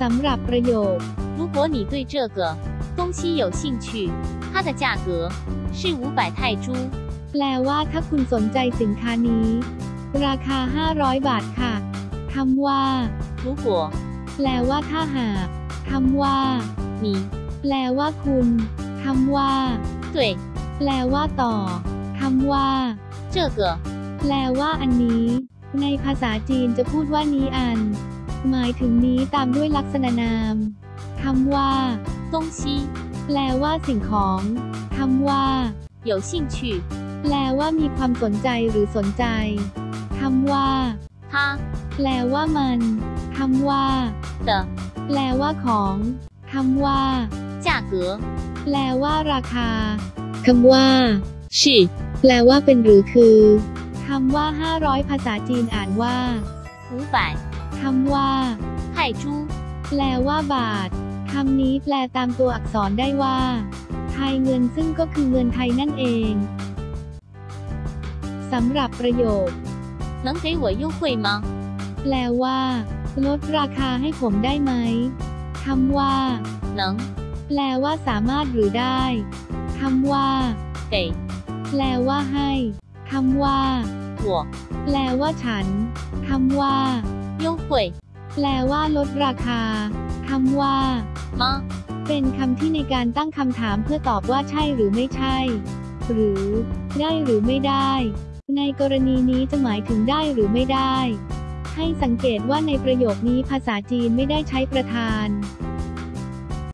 สำหรับประโยค 如果你对这个东西有兴趣，它的价格是五百泰铢。 แปลว่าถ้าคุณสนใจสินค้านี้ ราคา 500 บาทค่ะคำว่า 如果 แปลว่าถ้าหากคำว่า 你 แปลว่าคุณคำว่า 对 แปลว่าต่อคำว่า 这个 แปลว่าอันนี้ ในภาษาจีนจะพูดว่านี้อัน หมายถึงนี้ตามด้วยลักษณะนามคำว่า 东西 แปลว่าสิ่งของคำว่า 有兴趣， แปลว่ามีความสนใจหรือสนใจคำว่า 它 แปลว่ามันคำว่า 的 แปลว่าของคำว่า 价格 แปลว่าราคาคำว่า 是 แปลว่าเป็นหรือคือคำว่า 500 ภาษาจีนอ่านว่า 五百 คำว่า 泰铢。 แปลว่าบาท คำนี้แปลตามตัวอักษรได้ว่า ไทยเงินซึ่งก็คือเงินไทยนั่นเอง สำหรับประโยค 能给我优惠吗？ แปลว่า ลดราคาให้ผมได้ไหม คำว่า 能 แปลว่าสามารถหรือได้ คำว่า 给 แปลว่าให้ คำว่า 我 แปลว่าฉัน คำว่า 优ยแปลว่าลดราคาคำว่ามา เป็นคำที่ในการตั้งคำถามเพื่อตอบว่าใช่หรือไม่ใช่ หรือ ได้หรือไม่ได้ ในกรณีนี้จะหมายถึงได้หรือไม่ได้ ให้สังเกตว่าในประโยคนี้ภาษาจีนไม่ได้ใช้ประธาน